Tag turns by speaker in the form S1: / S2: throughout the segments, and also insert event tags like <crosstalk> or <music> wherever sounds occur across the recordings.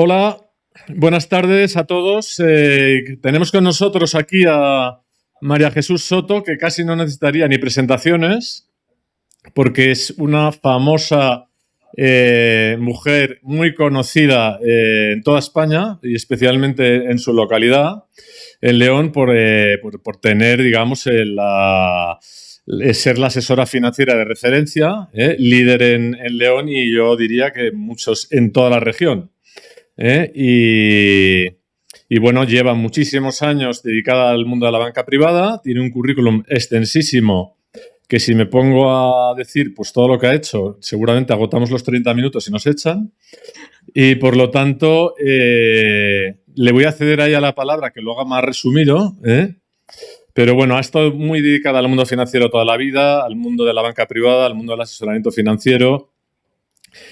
S1: Hola, buenas tardes a todos. Eh, tenemos con nosotros aquí a María Jesús Soto, que casi no necesitaría ni presentaciones, porque es una famosa eh, mujer muy conocida eh, en toda España y especialmente en su localidad, en León, por, tener, digamos, ser la asesora financiera de referencia, líder en, en León y yo diría que muchos en toda la región. ¿Eh? Y, bueno, lleva muchísimos años dedicada al mundo de la banca privada, tiene un currículum extensísimo que si me pongo a decir pues todo lo que ha hecho, seguramente agotamos los 30 minutos y nos echan. Y por lo tanto, eh, le voy a ceder a la palabra que lo haga más resumido. ¿eh? Pero bueno, ha estado muy dedicada al mundo financiero toda la vida, al mundo de la banca privada, al mundo del asesoramiento financiero,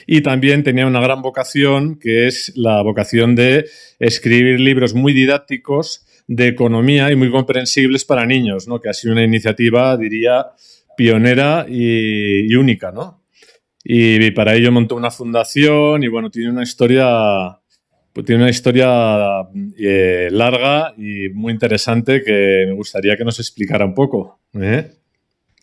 S1: y también tenía una gran vocación, que es la vocación de escribir libros muy didácticos de economía y muy comprensibles para niños, ¿no? que ha sido una iniciativa, diría, pionera y, única. ¿no? Y, para ello montó una fundación y bueno, tiene una historia, pues tiene una historia eh, larga y muy interesante que me gustaría que nos explicara un poco. ¿eh?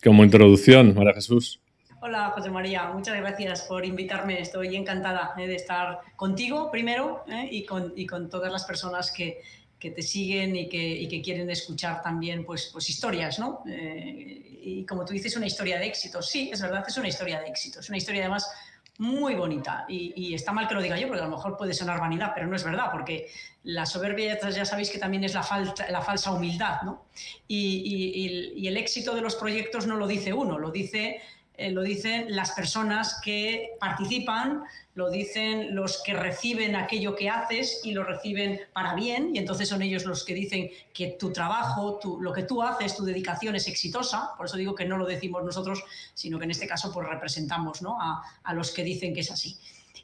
S1: Como introducción, María Jesús.
S2: Hola José María, muchas gracias por invitarme. Estoy encantada eh, de estar contigo primero eh, y, con, todas las personas que, te siguen y que, quieren escuchar también pues, pues historias. ¿no? Eh, y como tú dices, una historia de éxito. Sí, es verdad, es una historia de éxito. Es una historia además muy bonita. Y, está mal que lo diga yo, porque a lo mejor puede sonar vanidad, pero no es verdad, porque la soberbia ya sabéis que también es la, falsa humildad. ¿no? Y, el éxito de los proyectos no lo dice uno, lo dice eh, lo dicen las personas que participan, lo dicen los que reciben aquello que haces y lo reciben para bien, y entonces son ellos los que dicen que tu trabajo, lo que tú haces, tu dedicación es exitosa, por eso digo que no lo decimos nosotros, sino que en este caso pues representamos a, los que dicen que es así.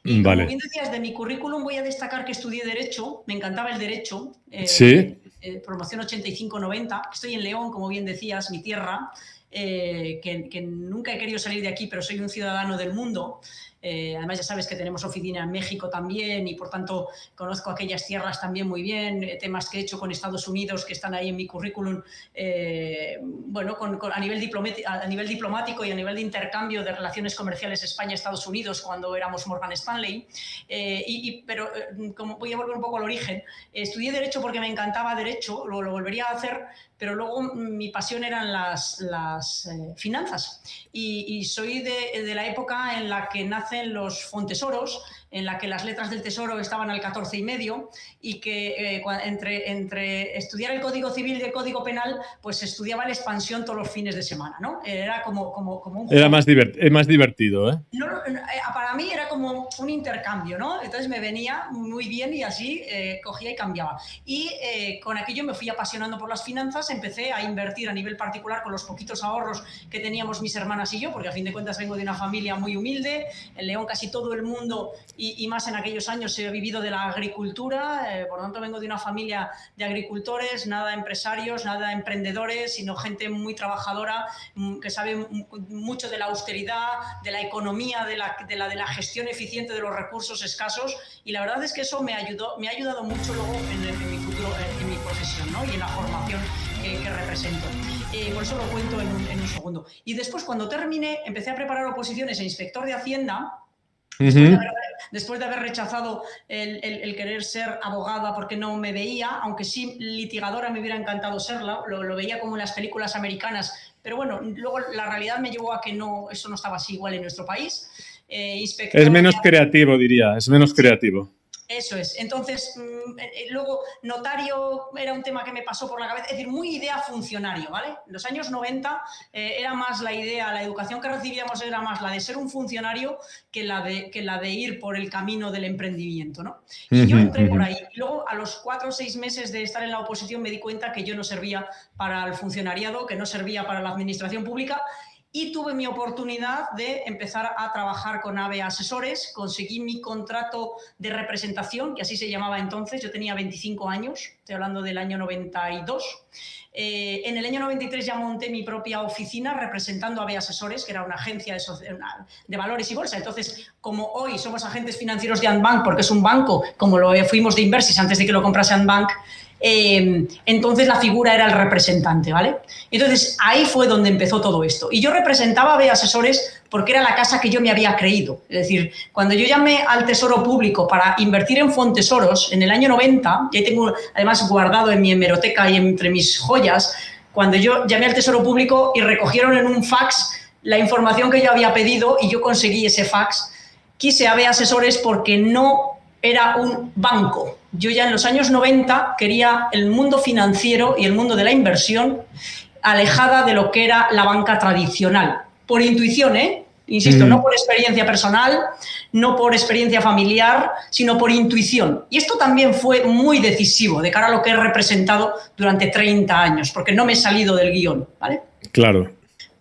S2: Y como bien decías, de mi currículum voy a destacar que estudié Derecho, me encantaba el Derecho,
S1: eh, ¿Sí?
S2: eh, promoción 85-90, estoy en León, como bien decías, mi tierra, eh, que, nunca he querido salir de aquí, pero soy un ciudadano del mundo. Eh, además, ya sabes que tenemos oficina en México también y por tanto conozco aquellas tierras también muy bien, eh, temas que he hecho con Estados Unidos que están ahí en mi currículum, bueno, a, nivel a, nivel diplomático y a nivel de intercambio de relaciones comerciales España-Estados Unidos cuando éramos Morgan Stanley. y, pero como voy a volver un poco al origen, estudié Derecho porque me encantaba Derecho, lo, lo volvería a hacer, pero luego mi pasión eran las, las eh, finanzas. Y, soy de, de, la época en la que nacen los fontesoros, en la que las letras del tesoro estaban al 14 y medio y que eh, entre, entre estudiar el Código Civil y el Código Penal, pues estudiaba la expansión todos los fines de semana, ¿no? Era como, como, como un...
S1: Era más, más divertido, ¿eh?
S2: No, eh, para mí era como un intercambio, ¿no? Entonces me venía muy bien y así eh, cogía y cambiaba. Y con aquello me fui apasionando por las finanzas, empecé a invertir a nivel particular con los poquitos ahorros que teníamos mis hermanas y yo, porque a fin de cuentas vengo de una familia muy humilde, en León casi todo el mundo y, más en aquellos años he vivido de la agricultura, eh, por lo tanto vengo de una familia de agricultores, nada empresarios, nada emprendedores, sino gente muy trabajadora mm, que sabe mucho de la austeridad, de la economía, de la, de la, de la gestión eficiente de los recursos escasos y la verdad es que eso me, ayudó, me ha ayudado mucho luego en, mi futuro, en, mi profesión ¿no? y en la formación que, represento. Eh, por eso lo cuento en un, en un segundo. Y después, cuando terminé, empecé a preparar oposiciones a inspector de Hacienda después, de haber, rechazado el, querer ser abogada porque no me veía, aunque sí litigadora me hubiera encantado serla, lo, veía como en las películas americanas, pero bueno, luego la realidad me llevó a que no, eso no estaba así igual en nuestro país.
S1: Eh, es menos creativo, diría, es menos creativo.
S2: Eso es. Entonces, mm, eh, eh, luego, notario era un tema que me pasó por la cabeza, es decir, muy idea funcionario, ¿vale? En los años 90 eh, era más la idea, la educación que recibíamos era más la de ser un funcionario que la de, que la de ir por el camino del emprendimiento, ¿no? Y yo entré por ahí. luego, a los cuatro o seis meses de estar en la oposición, me di cuenta que yo no servía para el funcionariado, que no servía para la administración pública y tuve mi oportunidad de empezar a trabajar con AVE Asesores, conseguí mi contrato de representación, que así se llamaba entonces, yo tenía 25 años, estoy hablando del año 92. Eh, en el año 93 ya monté mi propia oficina representando a AVE Asesores, que era una agencia de, valores y bolsa. Entonces, como hoy somos agentes financieros de Antbank, porque es un banco, como lo fuimos de Inversis antes de que lo comprase Antbank, eh, entonces la figura era el representante, ¿vale? Entonces ahí fue donde empezó todo esto. Y yo representaba a B Asesores porque era la casa que yo me había creído. Es decir, cuando yo llamé al Tesoro Público para invertir en Fontesoros en el año 90, y tengo además guardado en mi hemeroteca y entre mis joyas, cuando yo llamé al Tesoro Público y recogieron en un fax la información que yo había pedido y yo conseguí ese fax, quise a B Asesores porque no era un banco. Yo ya en los años 90 quería el mundo financiero y el mundo de la inversión alejada de lo que era la banca tradicional. Por intuición, ¿eh? Insisto, no por experiencia personal, no por experiencia familiar, sino por intuición. Y esto también fue muy decisivo de cara a lo que he representado durante 30 años, porque no me he salido del guion, ¿vale?
S1: Claro.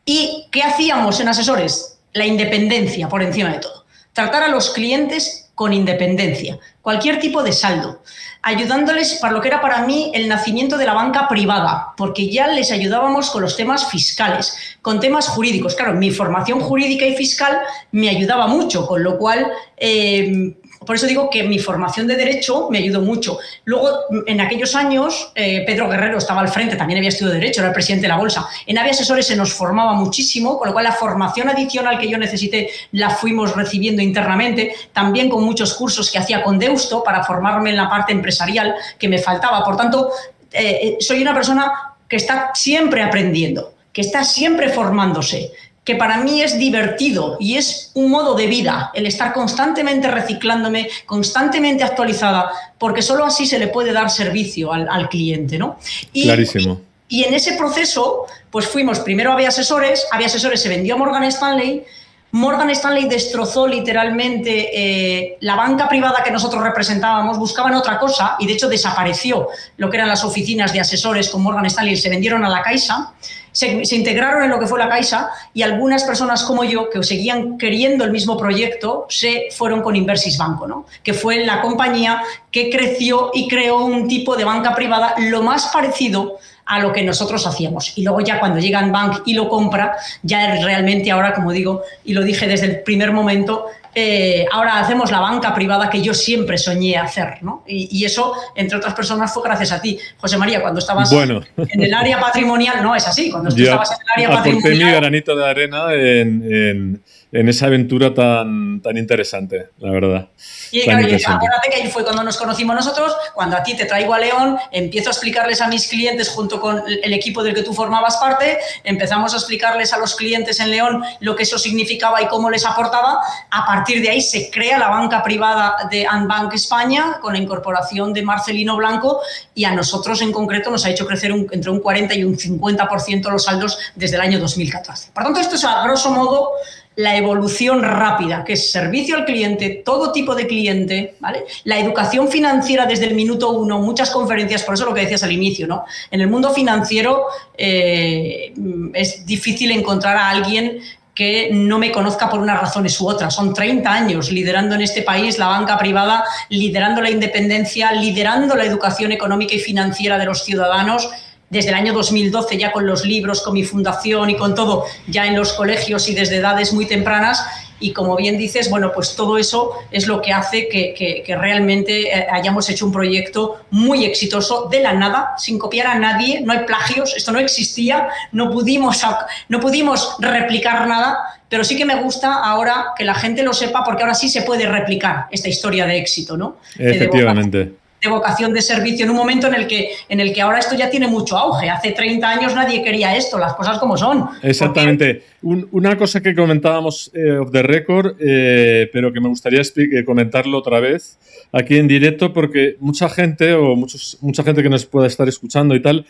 S2: ¿Y qué hacíamos en asesores? La independencia por encima de todo. Tratar a los clientes con independencia, cualquier tipo de saldo, ayudándoles para lo que era para mí el nacimiento de la banca privada, porque ya les ayudábamos con los temas fiscales, con temas jurídicos. Claro, mi formación jurídica y fiscal me ayudaba mucho, con lo cual eh, por eso digo que mi formación de Derecho me ayudó mucho. Luego, en aquellos años, eh, Pedro Guerrero estaba al frente, también había estudiado Derecho, era el presidente de la Bolsa. En AVE Asesores se nos formaba muchísimo, con lo cual la formación adicional que yo necesité la fuimos recibiendo internamente, también con muchos cursos que hacía con Deusto para formarme en la parte empresarial que me faltaba. Por tanto, eh, eh, soy una persona que está siempre aprendiendo, que está siempre formándose, que para mí es divertido y es un modo de vida el estar constantemente reciclándome, constantemente actualizada, porque solo así se le puede dar servicio al, cliente, ¿no?
S1: Y, Clarísimo.
S2: Y, en ese proceso, pues fuimos primero a Vía Asesores, Vía Asesores se vendió a Morgan Stanley, Morgan Stanley destrozó literalmente eh, la banca privada que nosotros representábamos, buscaban otra cosa y de hecho desapareció lo que eran las oficinas de asesores con Morgan Stanley, se vendieron a la Caixa se, integraron en lo que fue la Caixa y algunas personas como yo, que seguían queriendo el mismo proyecto, se fueron con Inversis Banco, ¿no? que fue la compañía que creció y creó un tipo de banca privada lo más parecido a lo que nosotros hacíamos. Y luego ya cuando llega Bank y lo compra, ya realmente ahora, como digo, y lo dije desde el primer momento, eh, ahora hacemos la banca privada que yo siempre soñé hacer, ¿no? Y, eso, entre otras personas, fue gracias a ti, José María, cuando estabas en el área patrimonial, no es así, cuando <laughs> estabas en el área patrimonial...
S1: mi granito de arena en, esa aventura tan, tan interesante, la verdad.
S2: Y acuérdate que ahí fue cuando nos conocimos nosotros, cuando a ti te traigo a León, empiezo a explicarles a mis clientes junto con el equipo del que tú formabas parte, empezamos a explicarles a los clientes en León lo que eso significaba y cómo les aportaba. A partir de ahí se crea la banca privada de Anbank España con la incorporación de Marcelino Blanco y a nosotros en concreto nos ha hecho crecer entre un 40 y un 50% los saldos desde el año 2014. Por tanto, esto es a grosso modo la evolución rápida, que es servicio al cliente, todo tipo de cliente, ¿vale? La educación financiera desde el minuto uno, muchas conferencias, por eso lo que decías al inicio, ¿no? En el mundo financiero eh, es difícil encontrar a alguien que no me conozca por unas razones u otras. Son 30 años liderando en este país la banca privada, liderando la independencia, liderando la educación económica y financiera de los ciudadanos desde el año 2012 ya con los libros, con mi fundación y con todo, ya en los colegios y desde edades muy tempranas. Y como bien dices, bueno, pues todo eso es lo que hace que, realmente eh, hayamos hecho un proyecto muy exitoso de la nada, sin copiar a nadie, no hay plagios, esto no existía, no pudimos, no pudimos replicar nada, pero sí que me gusta ahora que la gente lo sepa porque ahora sí se puede replicar esta historia de éxito, ¿no?
S1: Efectivamente
S2: de vocación de servicio en un momento en el que en el que ahora esto ya tiene mucho auge. Hace 30 años nadie quería esto, las cosas como son.
S1: Exactamente. una cosa que comentábamos eh, off the record, eh, pero que me gustaría eh, comentarlo otra vez aquí en directo, porque mucha gente o muchos, mucha gente que nos pueda estar escuchando y tal,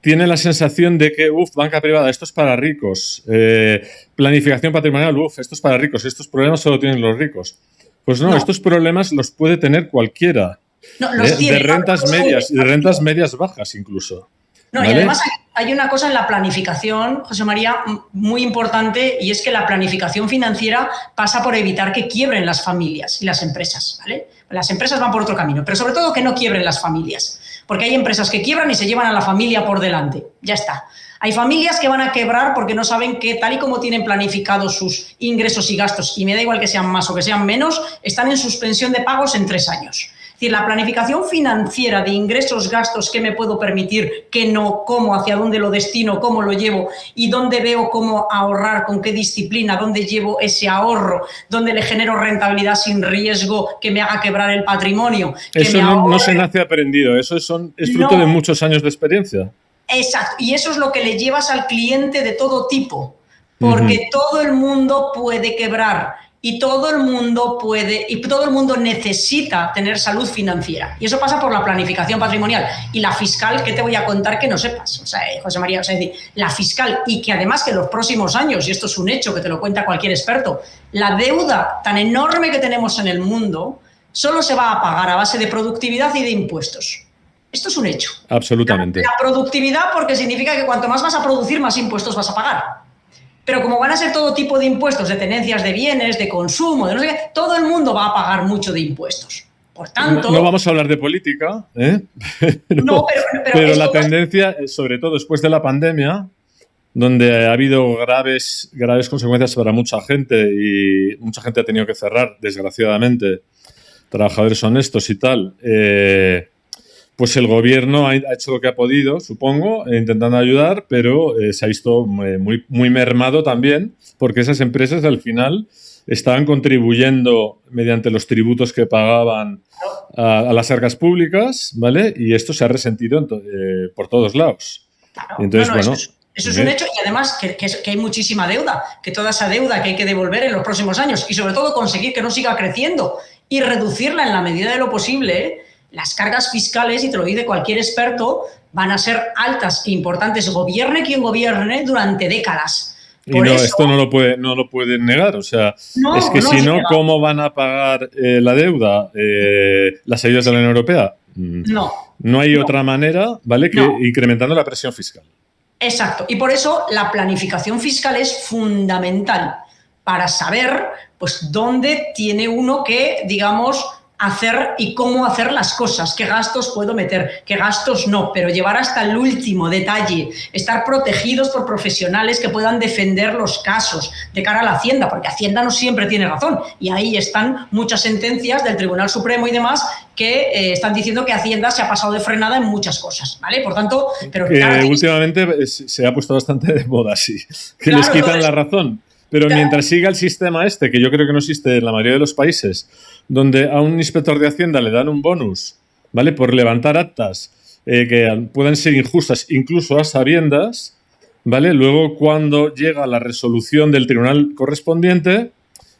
S1: tiene la sensación de que, uff, banca privada, esto es para ricos. planificación patrimonial, uff, esto es para ricos. Estos problemas solo tienen los ricos. Pues no, estos problemas los puede tener cualquiera.
S2: No, los
S1: de, rentas medias y de rentas medias bajas incluso.
S2: No, y además hay una cosa en la planificación, José María, muy importante, y es que la planificación financiera pasa por evitar que quiebren las familias y las empresas, ¿vale? Las empresas van por otro camino, pero sobre todo que no quiebren las familias, porque hay empresas que quiebran y se llevan a la familia por delante. Ya está. Hay familias que van a quebrar porque no saben que tal y como tienen planificados sus ingresos y gastos, y me da igual que sean más o que sean menos, están en suspensión de pagos en tres años decir, la planificación financiera de ingresos, gastos, qué me puedo permitir, qué no, cómo, hacia dónde lo destino, cómo lo llevo y dónde veo cómo ahorrar, con qué disciplina, dónde llevo ese ahorro, dónde le genero rentabilidad sin riesgo que me haga quebrar el patrimonio.
S1: eso no, se nace aprendido, eso son, es fruto de muchos años de experiencia.
S2: Exacto, y eso es lo que le llevas al cliente de todo tipo, porque todo el mundo puede quebrar y todo el mundo puede y todo el mundo necesita tener salud financiera. Y eso pasa por la planificación patrimonial y la fiscal que te voy a contar que no sepas. O sea, eh, José María, o sea, decir, la fiscal y que además que los próximos años, y esto es un hecho que te lo cuenta cualquier experto, la deuda tan enorme que tenemos en el mundo solo se va a pagar a base de productividad y de impuestos. Esto es un hecho.
S1: Absolutamente.
S2: la productividad porque significa que cuanto más vas a producir, más impuestos vas a pagar. Pero como van a ser todo tipo de impuestos, de tenencias de bienes, de consumo, de no sé qué, todo el mundo va a pagar mucho de impuestos. Por tanto...
S1: No, vamos a hablar de política, ¿eh? <laughs> no, pero, la tendencia, sobre todo después de la pandemia, donde ha habido graves, graves consecuencias para mucha gente y mucha gente ha tenido que cerrar, desgraciadamente, trabajadores honestos y tal, eh, pues el gobierno ha hecho lo que ha podido, supongo, eh, intentando ayudar, pero eh, se ha visto muy, muy mermado también, porque esas empresas al final estaban contribuyendo mediante los tributos que pagaban a, las arcas públicas, ¿vale? Y esto se ha resentido eh, por todos lados.
S2: Entonces, bueno. Eso es, un hecho y además que, que, hay muchísima deuda, que toda esa deuda que hay que devolver en los próximos años y sobre todo conseguir que no siga creciendo y reducirla en la medida de lo posible, las cargas fiscales, y te lo dice cualquier experto, van a ser altas e importantes, gobierne quien gobierne, durante décadas.
S1: y no, esto no lo, puede, no lo pueden negar. O sea, es que si no, ¿cómo van a pagar eh, la deuda eh, las ayudas de la Unión Europea?
S2: Mm. No.
S1: No hay otra manera, ¿vale? Que incrementando la presión fiscal.
S2: Exacto. Y por eso la planificación fiscal es fundamental para saber, pues, dónde tiene uno que, digamos, hacer y cómo hacer las cosas, qué gastos puedo meter, qué gastos no, pero llevar hasta el último detalle, estar protegidos por profesionales que puedan defender los casos de cara a la Hacienda, porque Hacienda no siempre tiene razón y ahí están muchas sentencias del Tribunal Supremo y demás que eh, están diciendo que Hacienda se ha pasado de frenada en muchas cosas, ¿vale? Por tanto, pero
S1: últimamente se ha puesto bastante de moda, sí, que les quitan la razón. Pero mientras siga el sistema este, que yo creo que no existe en la mayoría de los países, donde a un inspector de Hacienda le dan un bonus, ¿vale? Por levantar actas eh, que puedan ser injustas, incluso a sabiendas, ¿vale? Luego, cuando llega la resolución del tribunal correspondiente,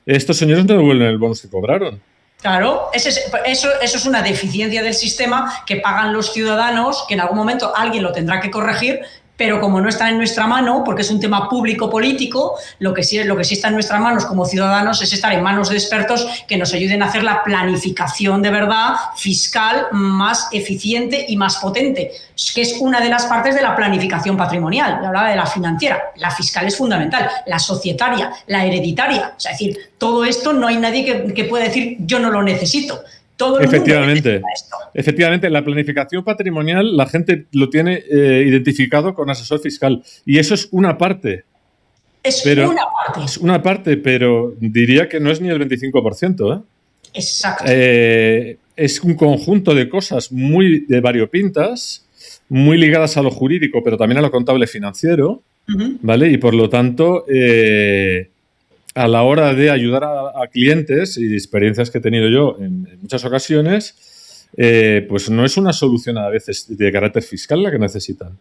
S1: estos señores no devuelven el bonus que cobraron.
S2: Claro, eso, eso es una deficiencia del sistema que pagan los ciudadanos, que en algún momento alguien lo tendrá que corregir, pero como no está en nuestra mano, porque es un tema público político, lo que sí, lo que sí está en nuestras manos como ciudadanos es estar en manos de expertos que nos ayuden a hacer la planificación de verdad fiscal más eficiente y más potente, que es una de las partes de la planificación patrimonial. Yo hablaba de la financiera, la fiscal es fundamental, la societaria, la hereditaria. es decir, todo esto no hay nadie que, que pueda decir yo no lo necesito
S1: efectivamente, efectivamente, la planificación patrimonial la gente lo tiene eh, identificado con asesor fiscal y eso es una parte.
S2: Es una parte.
S1: Es una parte, pero diría que no es ni el 25%. ¿eh?
S2: Exacto.
S1: Eh, es un conjunto de cosas muy de variopintas, muy ligadas a lo jurídico, pero también a lo contable financiero, ¿vale? Y por lo tanto, a la hora de ayudar a, clientes y experiencias que he tenido yo en, muchas ocasiones, eh, pues no es una solución a veces de carácter fiscal la que necesitan.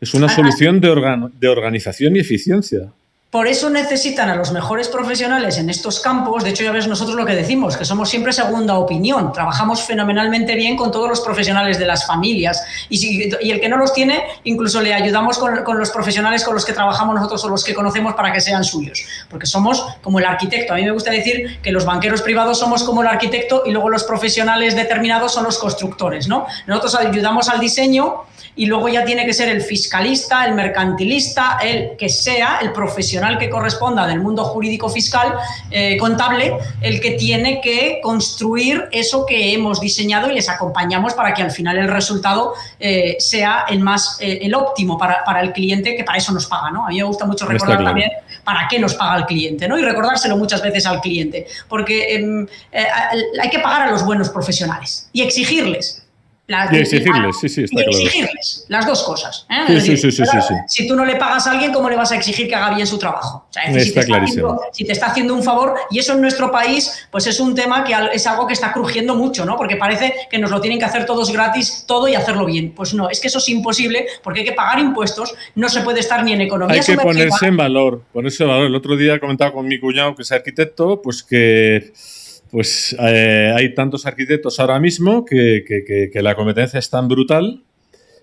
S1: Es una solución de, de organización y eficiencia.
S2: Por eso necesitan a los mejores profesionales en estos campos. De hecho, ya ves nosotros lo que decimos, que somos siempre segunda opinión. Trabajamos fenomenalmente bien con todos los profesionales de las familias. Y, si, y el que no los tiene, incluso le ayudamos con, con, los profesionales con los que trabajamos nosotros o los que conocemos para que sean suyos. Porque somos como el arquitecto. A mí me gusta decir que los banqueros privados somos como el arquitecto y luego los profesionales determinados son los constructores. ¿no? Nosotros ayudamos al diseño y luego ya tiene que ser el fiscalista, el mercantilista, el que sea, el profesional que corresponda del mundo jurídico fiscal, eh, contable, el que tiene que construir eso que hemos diseñado y les acompañamos para que al final el resultado eh, sea el más, eh, el óptimo para, para, el cliente, que para eso nos paga, ¿no? A mí me gusta mucho recordar claro. también para qué nos paga el cliente, ¿no? Y recordárselo muchas veces al cliente, porque eh, hay que pagar a los buenos profesionales y exigirles
S1: las, y exigirles, sí, sí, está
S2: y
S1: claro.
S2: exigirles las dos cosas. ¿eh?
S1: Sí,
S2: decir,
S1: sí, sí,
S2: Si tú no le pagas a alguien, ¿cómo le vas a exigir que haga bien su trabajo? O sea, es decir,
S1: está
S2: si, te
S1: clarísimo.
S2: haciendo, si te está haciendo un favor, y eso en nuestro país, pues es un tema que es algo que está crujiendo mucho, ¿no? Porque parece que nos lo tienen que hacer todos gratis, todo y hacerlo bien. Pues no, es que eso es imposible porque hay que pagar impuestos, no se puede estar ni en economía
S1: Hay que ponerse en valor, ponerse en valor. El otro día comentaba con mi cuñado, que es arquitecto, pues que pues eh, hay tantos arquitectos ahora mismo que, que, que, que la competencia es tan brutal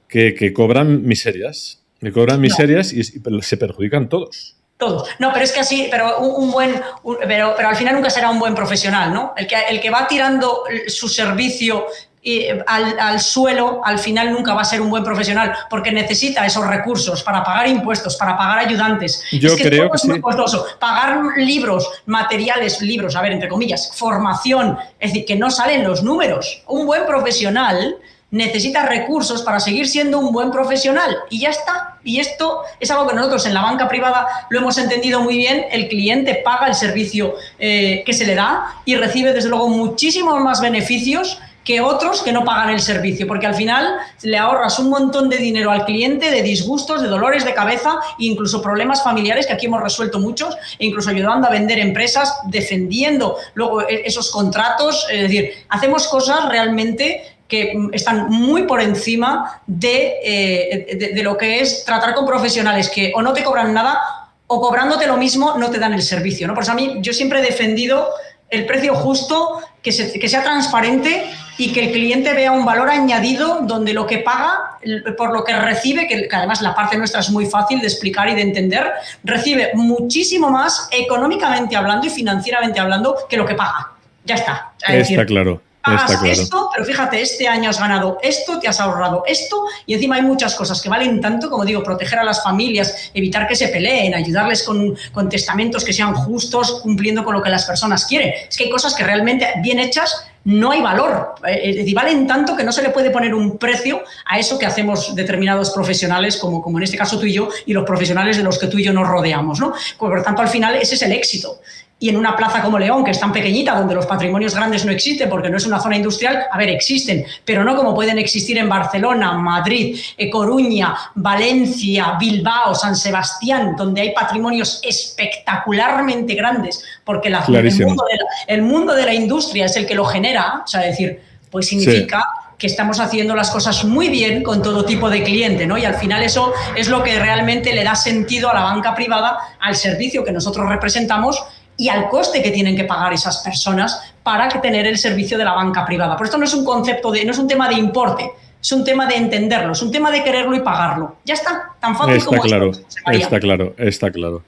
S1: que, cobran miserias. Que cobran miserias no. y, y, se perjudican todos.
S2: Todos. No, pero es que así, pero un, un buen, un, pero, pero al final nunca será un buen profesional, ¿no? El que, el que va tirando su servicio y al, al, suelo, al final nunca va a ser un buen profesional porque necesita esos recursos para pagar impuestos, para pagar ayudantes.
S1: Yo
S2: es que
S1: creo
S2: todo
S1: que
S2: es muy
S1: sí.
S2: costoso. Pagar libros, materiales, libros, a ver, entre comillas, formación, es decir, que no salen los números. Un buen profesional necesita recursos para seguir siendo un buen profesional y ya está. Y esto es algo que nosotros en la banca privada lo hemos entendido muy bien. El cliente paga el servicio eh, que se le da y recibe desde luego muchísimos más beneficios que otros que no pagan el servicio, porque al final le ahorras un montón de dinero al cliente, de disgustos, de dolores de cabeza, incluso problemas familiares, que aquí hemos resuelto muchos, e incluso ayudando a vender empresas, defendiendo luego esos contratos, es decir, hacemos cosas realmente que están muy por encima de, eh, de, de, lo que es tratar con profesionales que o no te cobran nada o cobrándote lo mismo no te dan el servicio. ¿no? Por eso a mí yo siempre he defendido el precio justo, que, se, que sea transparente y que el cliente vea un valor añadido donde lo que paga por lo que recibe, que, que, además la parte nuestra es muy fácil de explicar y de entender, recibe muchísimo más económicamente hablando y financieramente hablando que lo que paga. Ya está.
S1: Es está decir, claro.
S2: Pagas
S1: Está claro.
S2: esto, pero fíjate, este año has ganado esto, te has ahorrado esto, y encima hay muchas cosas que valen tanto, como digo, proteger a las familias, evitar que se peleen, ayudarles con, con testamentos que sean justos, cumpliendo con lo que las personas quieren. Es que hay cosas que realmente bien hechas no hay valor. Es decir, valen tanto que no se le puede poner un precio a eso que hacemos determinados profesionales, como, como en este caso tú y yo, y los profesionales de los que tú y yo nos rodeamos. ¿no? Por tanto, al final, ese es el éxito y en una plaza como León, que es tan pequeñita, donde los patrimonios grandes no existen porque no es una zona industrial, a ver, existen, pero no como pueden existir en Barcelona, Madrid, eh, Coruña, Valencia, Bilbao, San Sebastián, donde hay patrimonios espectacularmente grandes, porque la, el, mundo de la, el, mundo de la, industria es el que lo genera, o sea, decir, pues significa... Sí que estamos haciendo las cosas muy bien con todo tipo de cliente, ¿no? Y al final eso es lo que realmente le da sentido a la banca privada, al servicio que nosotros representamos y al coste que tienen que pagar esas personas para tener el servicio de la banca privada. Por esto no es un concepto de, no es un tema de importe, es un tema de entenderlo, es un tema de quererlo y pagarlo. Ya está, tan fácil
S1: está
S2: como
S1: claro,
S2: esto.
S1: Está claro, está claro.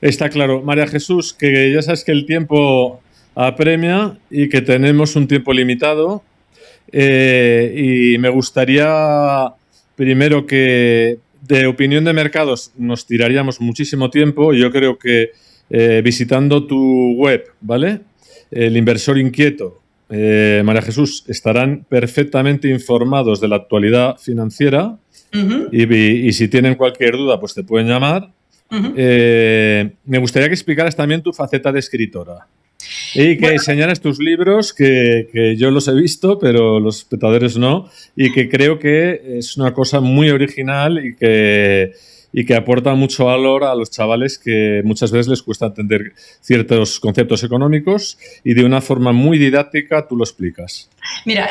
S1: Está claro. María Jesús, que ya sabes que el tiempo apremia y que tenemos un tiempo limitado. Eh, y me gustaría primero que de opinión de mercados nos tiraríamos muchísimo tiempo. Yo creo que eh, visitando tu web, ¿vale? El inversor inquieto, eh, María Jesús, estarán perfectamente informados de la actualidad financiera uh -huh. y, y, si tienen cualquier duda, pues te pueden llamar. Uh -huh. eh, me gustaría que explicaras también tu faceta de escritora. Y que bueno. enseñaras tus libros, que, que, yo los he visto, pero los espectadores no, y que creo que es una cosa muy original y que, y que aporta mucho valor a los chavales que muchas veces les cuesta entender ciertos conceptos económicos y de una forma muy didáctica tú lo explicas.
S2: Mira,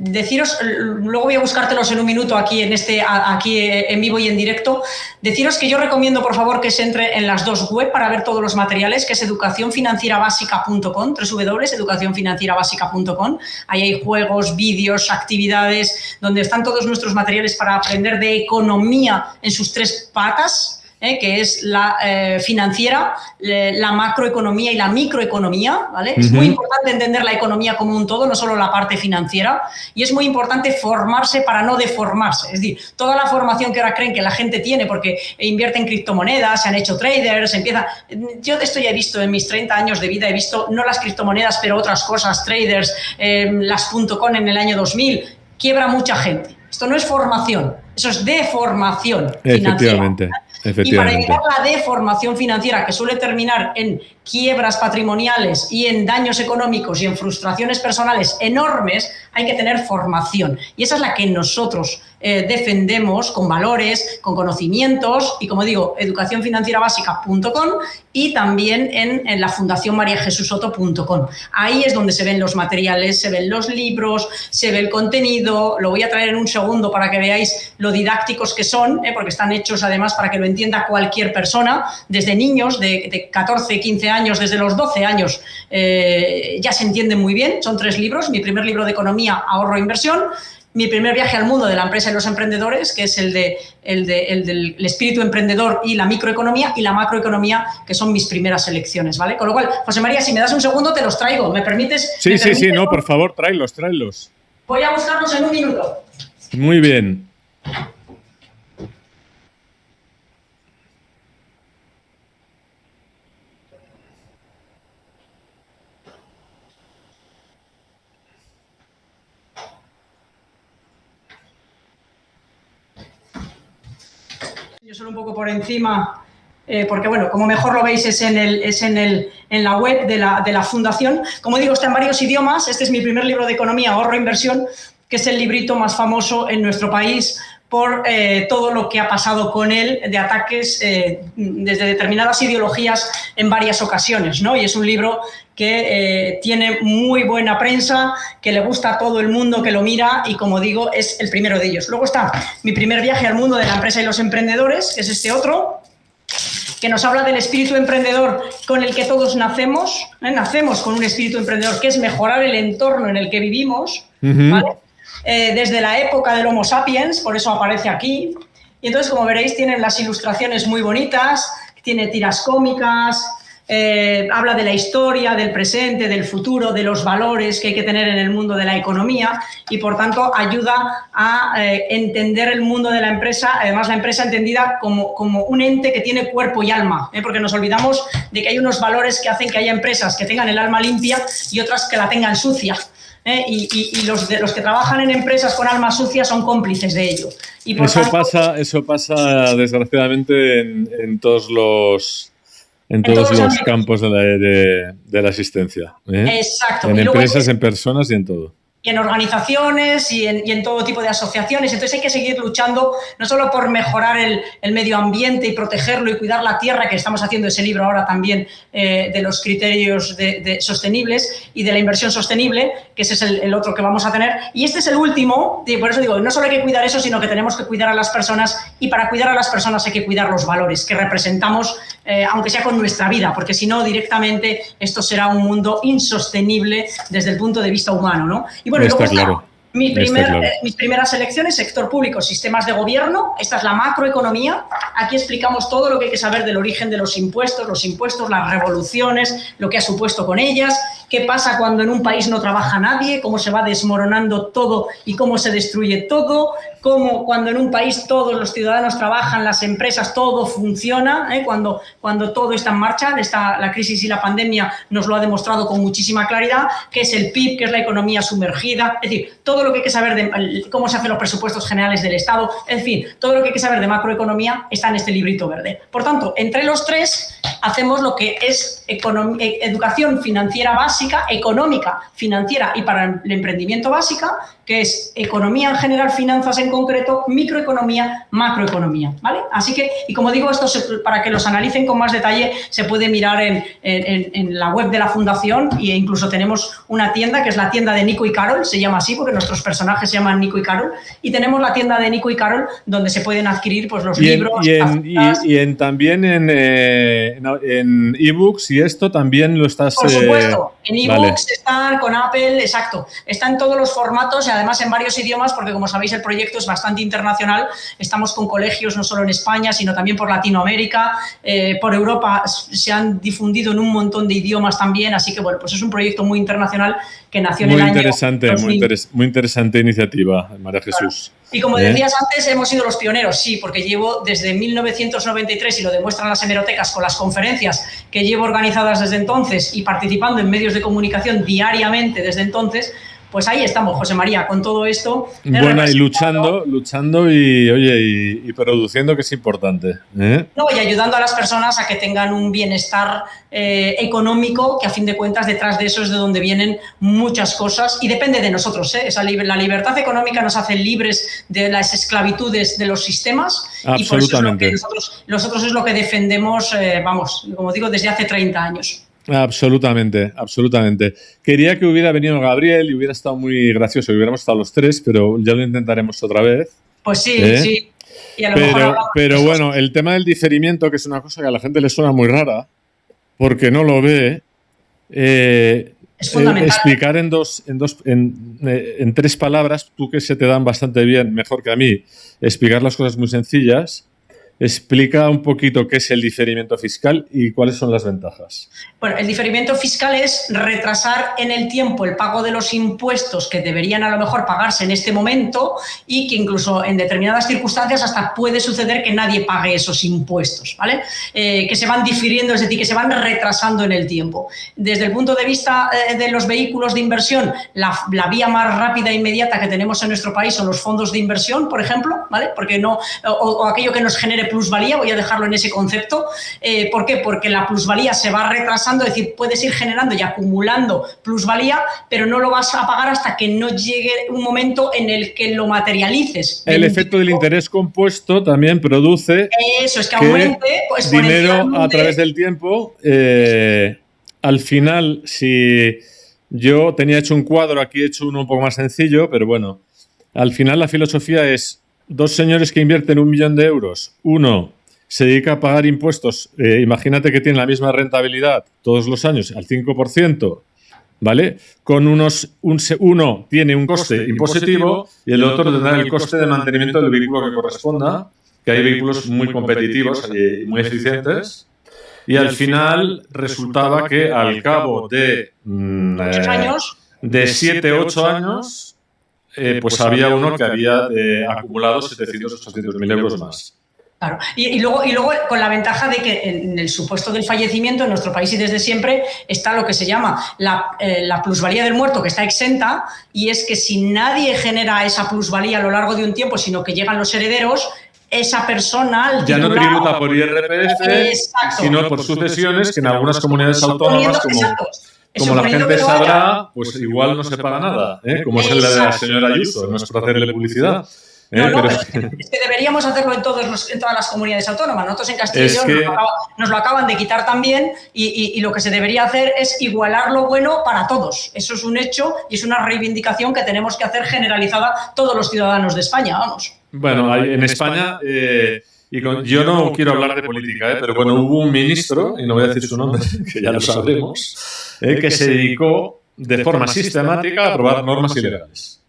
S2: deciros, luego voy a buscártelos en un minuto aquí en este, aquí en vivo y en directo. Deciros que yo recomiendo, por favor, que se entre en las dos web para ver todos los materiales, que es educacionfinancierabásica.com, www.educacionfinancierabásica.com. Ahí hay juegos, vídeos, actividades, donde están todos nuestros materiales para aprender de economía en sus tres patas ¿eh? que es la eh, financiera, la macroeconomía y la microeconomía. ¿vale? Es muy importante entender la economía como un todo, no solo la parte financiera, y es muy importante formarse para no deformarse. Es decir, toda la formación que ahora creen que la gente tiene porque invierte en criptomonedas, se han hecho traders, empieza... Yo esto ya he visto en mis 30 años de vida, he visto no las criptomonedas, pero otras cosas, traders, eh, las .com en el año 2000, quiebra mucha gente. Esto no es formación, eso es deformación
S1: Efectivamente.
S2: Y para evitar la deformación financiera que suele terminar en quiebras patrimoniales y en daños económicos y en frustraciones personales enormes, hay que tener formación. Y esa es la que nosotros eh, defendemos con valores, con conocimientos y, como digo, educacionfinancierabásica.com y también en, la Fundación mariajesusoto.com. Ahí es donde se ven los materiales, se ven los libros, se ve el contenido. Lo voy a traer en un segundo para que veáis lo didácticos que son, eh, porque están hechos además para que lo entienda cualquier persona, desde niños de, de 14, 15 años, desde los 12 años, eh, ya se entienden muy bien. Son tres libros. Mi primer libro de economía, ahorro e inversión. Mi primer viaje al mundo de la empresa y los emprendedores, que es el, de, el, de, el del espíritu emprendedor y la microeconomía, y la macroeconomía, que son mis primeras elecciones, ¿vale? Con lo cual, José María, si me das un segundo, te los traigo. ¿Me permites?
S1: Sí,
S2: sí,
S1: sí, no, por favor, tráelos, tráelos.
S2: Voy a buscarlos en un minuto.
S1: Muy bien.
S2: Un poco por encima, eh, porque bueno, como mejor lo veis es en, el, es en, el, en la web de la, de la fundación. Como digo, está en varios idiomas. Este es mi primer libro de economía, ahorro e inversión, que es el librito más famoso en nuestro país por eh, todo lo que ha pasado con él de ataques eh, desde determinadas ideologías en varias ocasiones. ¿no? Y es un libro que eh, tiene muy buena prensa, que le gusta a todo el mundo que lo mira y, como digo, es el primero de ellos. Luego está mi primer viaje al mundo de la empresa y los emprendedores, que es este otro, que nos habla del espíritu emprendedor con el que todos nacemos. ¿eh? Nacemos con un espíritu emprendedor que es mejorar el entorno en el que vivimos, ¿vale? Eh, desde la época del Homo sapiens, por eso aparece aquí. Y entonces, como veréis, tienen las ilustraciones muy bonitas, tiene tiras cómicas, eh, habla de la historia, del presente, del futuro, de los valores que hay que tener en el mundo de la economía y, por tanto, ayuda a eh, entender el mundo de la empresa, además la empresa entendida como, como un ente que tiene cuerpo y alma, porque nos olvidamos de que hay unos valores que hacen que haya empresas que tengan el alma limpia y otras que la tengan sucia. ¿Eh? Y, y, y, los, de, los que trabajan en empresas con alma sucia son cómplices de ello. Y
S1: eso, tanto, pasa, eso pasa, desgraciadamente, en, en todos los en todos, en todos los campos de la, de, de la asistencia. ¿eh?
S2: Exacto.
S1: En y empresas, en personas y en todo
S2: y en organizaciones y en, todo tipo de asociaciones. Entonces hay que seguir luchando no solo por mejorar el, medio ambiente y protegerlo y cuidar la tierra, que estamos haciendo ese libro ahora también eh, de los criterios de, sostenibles y de la inversión sostenible, que ese es el, otro que vamos a tener. Y este es el último, y por eso digo, no solo hay que cuidar eso, sino que tenemos que cuidar a las personas y para cuidar a las personas hay que cuidar los valores que representamos, eh, aunque sea con nuestra vida, porque si no, directamente esto será un mundo insostenible desde el punto de vista humano. ¿no? Bueno,
S1: está claro.
S2: Mi primer, claro. eh, mis primeras elecciones, sector público, sistemas de gobierno. Esta es la macroeconomía. Aquí explicamos todo lo que hay que saber del origen de los impuestos, los impuestos, las revoluciones, lo que ha supuesto con ellas, qué pasa cuando en un país no trabaja nadie, cómo se va desmoronando todo y cómo se destruye todo, cómo cuando en un país todos los ciudadanos trabajan, las empresas, todo funciona, ¿eh? cuando, cuando todo está en marcha. Esta, la crisis y la pandemia nos lo ha demostrado con muchísima claridad, qué es el PIB, qué es la economía sumergida, es decir, todo lo que hay que saber de cómo se hacen los presupuestos generales del Estado, en fin, todo lo que hay que saber de macroeconomía está en este librito verde. Por tanto, entre los tres hacemos lo que es educación financiera básica, económica, financiera y para el emprendimiento básica, que es economía en general, finanzas en concreto, microeconomía, macroeconomía, ¿vale? Así que, y como digo, esto para que los analicen con más detalle, se puede mirar en, en, la web de la fundación e incluso tenemos una tienda que es la tienda de Nico y Carol, se llama así porque nuestros personajes se llaman Nico y Carol, y tenemos la tienda de Nico y Carol donde se pueden adquirir pues los libros.
S1: y, en, también en, eh, en ebooks y esto también lo estás...
S2: Por supuesto, eh, en ebooks están con Apple, exacto, está en todos los formatos y además en varios idiomas porque como sabéis el proyecto es bastante internacional, estamos con colegios no solo en España sino también por Latinoamérica, eh, por Europa se han difundido en un montón de idiomas también, así que bueno, pues es un proyecto muy internacional que nació en el
S1: interesante, año Muy, muy interesante iniciativa, María Jesús.
S2: Y como ¿Eh? decías antes, hemos sido los pioneros, sí, porque llevo desde 1993, y lo demuestran las hemerotecas con las conferencias que llevo organizadas desde entonces y participando en medios de comunicación diariamente desde entonces, pues ahí estamos, José María, con todo esto.
S1: Bueno, y luchando, luchando y, oye, y, produciendo, que es importante. ¿eh?
S2: No, y ayudando a las personas a que tengan un bienestar eh, económico, que a fin de cuentas detrás de eso es de donde vienen muchas cosas y depende de nosotros. ¿eh? Esa la libertad económica nos hace libres de las esclavitudes de los sistemas
S1: y por eso es
S2: nosotros, nosotros es lo que defendemos, eh, vamos, como digo, desde hace 30 años.
S1: Absolutamente, absolutamente. Quería que hubiera venido Gabriel y hubiera estado muy gracioso, hubiéramos estado los tres, pero ya lo intentaremos otra vez.
S2: Pues sí, ¿Eh? sí.
S1: pero, pero bueno, el tema del diferimiento, que es una cosa que a la gente le suena muy rara, porque no lo ve, eh,
S2: es eh,
S1: explicar en dos, en dos, en, en tres palabras, tú que se te dan bastante bien, mejor que a mí, explicar las cosas muy sencillas Explica un poquito qué es el diferimiento fiscal y cuáles son las ventajas.
S2: Bueno, el diferimiento fiscal es retrasar en el tiempo el pago de los impuestos que deberían a lo mejor pagarse en este momento y que incluso en determinadas circunstancias hasta puede suceder que nadie pague esos impuestos, ¿vale? Eh, que se van difiriendo, es decir, que se van retrasando en el tiempo. Desde el punto de vista eh, de los vehículos de inversión, la, vía más rápida e inmediata que tenemos en nuestro país son los fondos de inversión, por ejemplo, ¿vale? Porque no, o aquello que nos genere plusvalía, voy a dejarlo en ese concepto. Eh, ¿Por qué? Porque la plusvalía se va retrasando, es decir, puedes ir generando y acumulando plusvalía, pero no lo vas a pagar hasta que no llegue un momento en el que lo materialices.
S1: El efecto del interés compuesto también produce
S2: eso es que, aumente
S1: pues, dinero a través del tiempo. Eh, al final, si yo tenía hecho un cuadro, aquí he hecho uno un poco más sencillo, pero bueno, al final la filosofía es dos señores que invierten un millón de euros, uno se dedica a pagar impuestos, eh, imagínate que tiene la misma rentabilidad todos los años, al 5%, ¿vale? Con unos, un, uno tiene un coste impositivo y el otro tendrá el coste de mantenimiento del vehículo que corresponda, que hay vehículos muy competitivos y muy eficientes. Y al final resultaba que al cabo de,
S2: mm, años,
S1: de 7, 8 años, eh, pues, pues había uno que había eh, acumulado 700 800 mil euros más.
S2: Claro. Y, luego, y luego con la ventaja de que en el supuesto del fallecimiento en nuestro país y desde siempre está lo que se llama la, eh, la, plusvalía del muerto que está exenta y es que si nadie genera esa plusvalía a lo largo de un tiempo, sino que llegan los herederos, esa persona...
S1: Ya no tributa por IRPF, sino por sucesiones que en algunas comunidades autónomas como como la gente sabrá, pues, pues igual no se paga nada, ¿eh? como es el de la señora Ayuso, no es por hacerle publicidad.
S2: ¿eh? No, <laughs> es que deberíamos hacerlo en, todos en todas las comunidades autónomas. Nosotros en Castilla nos, lo acaban de quitar también y, lo que se debería hacer es igualar lo bueno para todos. Eso es un hecho y es una reivindicación que tenemos que hacer generalizada todos los ciudadanos de España, vamos.
S1: Bueno, en España... Eh, y yo no quiero hablar de política, ¿eh? pero bueno, hubo un ministro, y no voy a decir su nombre, que ya lo sabremos, ¿eh? que se dedicó de forma sistemática a aprobar normas ilegales.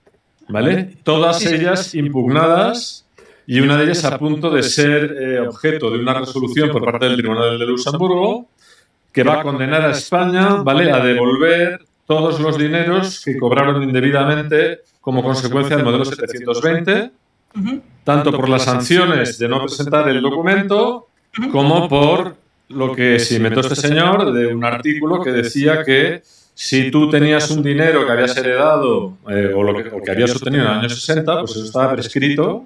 S1: ¿Vale? Todas ellas impugnadas y una de ellas a punto de ser eh, objeto de una resolución por parte del Tribunal de Luxemburgo que va a condenar a España ¿vale? a devolver todos los dineros que cobraron indebidamente como consecuencia del modelo 720 tanto por las sanciones de no presentar el documento como por lo que se inventó este señor de un artículo que decía que si tú tenías un dinero que habías heredado eh, o, lo que, habías obtenido en los años 60, pues eso estaba prescrito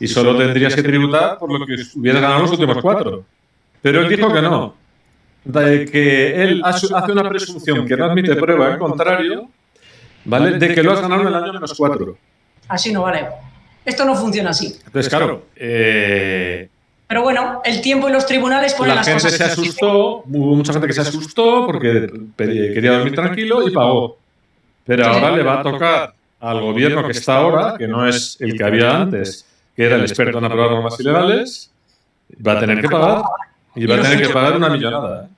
S1: y solo tendrías que tributar por lo que hubieras ganado los últimos cuatro. Pero él dijo que no, de que él hace una presunción que no admite prueba, en contrario, ¿vale? De que lo has ganado en el año menos cuatro.
S2: Así no vale. Esto no funciona así.
S1: Entonces, claro, eh,
S2: Pero bueno, el tiempo y los tribunales ponen
S1: la
S2: las
S1: gente
S2: cosas.
S1: se asustó, hubo mucha gente que se asustó porque quería dormir tranquilo y pagó. Pero ahora le va a tocar al gobierno que está ahora, que no es el que había antes, que era el experto en aprobar normas ilegales, va a tener que pagar y va a tener que pagar una millonada. ¿eh?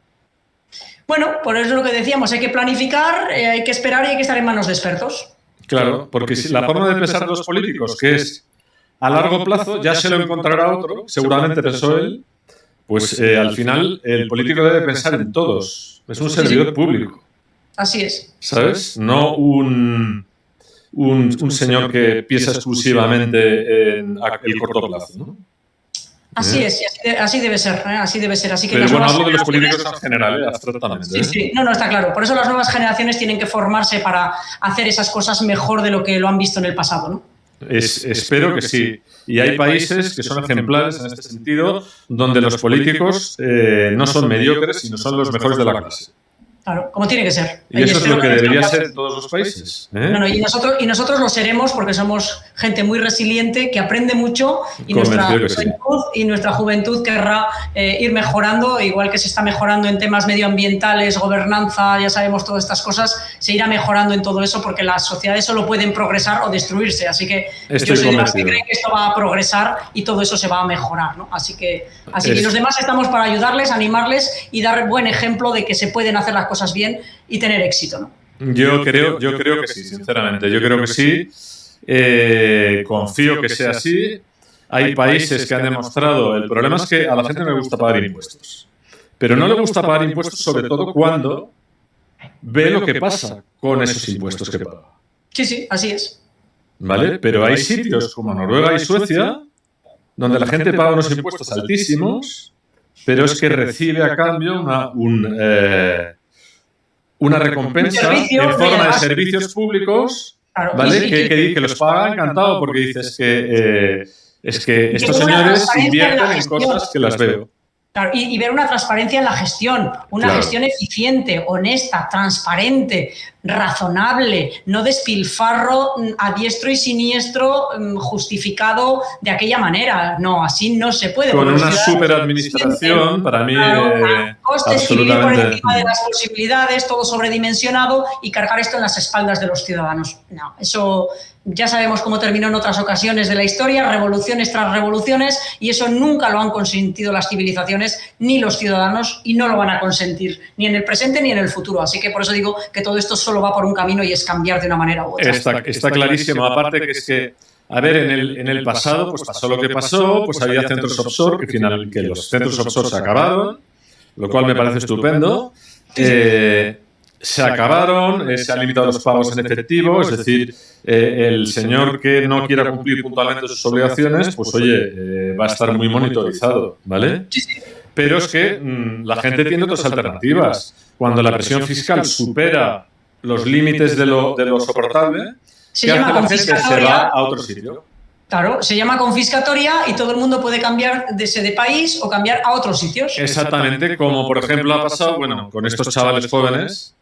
S2: Bueno, por eso es lo que decíamos, hay que planificar, eh, hay que esperar y hay que estar en manos de expertos.
S1: Claro, porque si la forma de pensar de los políticos, que es a largo plazo, ya se lo encontrará otro, seguramente pensó él, pues eh, al final el político debe pensar en todos. Es un servidor público.
S2: Así es.
S1: ¿sabes? No un, un, un señor que piensa exclusivamente en el corto plazo. ¿no?
S2: Así
S1: ¿Eh?
S2: es, así, de- así debe ser, ¿eh? así debe ser. Así que
S1: Pero
S2: las
S1: bueno, hablo de los políticos en general, ¿eh? abstractamente.
S2: Sí,
S1: ¿eh?
S2: sí, no, no, está claro. Por eso las nuevas generaciones tienen que formarse para hacer esas cosas mejor de lo que lo han visto en el pasado, ¿no?
S1: Es- espero que sí. Y hay países que son ejemplares en este sentido, donde los políticos eh, no son mediocres, sino son los mejores de la clase.
S2: Claro, como tiene que ser.
S1: Y eso es lo que debería ser en todos los países. ¿eh?
S2: No, no, y nosotros, y nosotros lo seremos porque somos gente muy resiliente, que aprende mucho y nuestra,
S1: Convencido que sí.
S2: juventud, y nuestra juventud querrá eh, ir mejorando, igual que se está mejorando en temas medioambientales, gobernanza, ya sabemos todas estas cosas, se irá mejorando en todo eso porque las sociedades solo pueden progresar o destruirse. Así que
S1: Estoy
S2: yo soy de las que
S1: convencido.
S2: creen que esto va a progresar y todo eso se va a mejorar. ¿no? Así que, así que
S1: Es-
S2: los demás estamos para ayudarles, animarles y dar buen ejemplo de que se pueden hacer las cosas bien y tener éxito. ¿no?
S1: Yo creo, yo creo que sí, sinceramente. Yo creo que sí. Eh, confío que sea así. Hay países que han demostrado. El problema es que a la gente no le gusta pagar impuestos. Pero no le gusta pagar impuestos, sobre todo cuando ve lo que pasa con esos impuestos que paga.
S2: Sí, sí, así es.
S1: ¿Vale? Pero hay sitios como Noruega y Suecia donde la gente paga unos impuestos altísimos, pero es que recibe a cambio una, un, eh, una recompensa
S2: servicio,
S1: en forma de servicios públicos,
S2: Claro.
S1: ¿vale? Que, que- que los paga encantado porque dices que, eh, es que estos señores
S2: en
S1: invierten en cosas que las veo.
S2: Claro, y, y ver una transparencia en la gestión, una
S1: Claro.
S2: gestión eficiente, honesta, transparente, razonable, no despilfarro mm, a diestro y siniestro mm, justificado de aquella manera. No, así no se puede.
S1: Con una superadministración, para mí,
S2: Claro,
S1: eh,
S2: costes vivir por encima de las posibilidades, todo sobredimensionado y cargar esto en las espaldas de los ciudadanos. No, eso ya sabemos cómo terminó en otras ocasiones de la historia, revoluciones tras revoluciones, y eso nunca lo han consentido las civilizaciones ni los ciudadanos y no lo van a consentir ni en el presente ni en el futuro. Así que por eso digo que todo esto solo va por un camino y es cambiar de una manera u otra.
S1: Está, está clarísimo. Aparte que es que, a ver, en el, en el pasado pues pasó lo que pasó, pues había centros offshore, que, final, que los centros offshore se acabaron, lo cual me parece estupendo. Eh, se acabaron, eh, se han limitado los pagos en efectivo, es decir, eh, el señor que no quiera cumplir puntualmente sus obligaciones, pues oye, eh, va a estar muy monitorizado, ¿vale? Pero es que mm, la gente tiene otras alternativas. Cuando la presión fiscal supera los límites de lo, de lo soportable,
S2: Se
S1: ¿qué hace
S2: llama
S1: la gente? Se
S2: confiscatoria.
S1: va a otro sitio.
S2: Claro, se llama confiscatoria y todo el mundo puede cambiar de ese de país o cambiar a otros sitios.
S1: Exactamente, como por ejemplo ha pasado, bueno, con estos chavales jóvenes,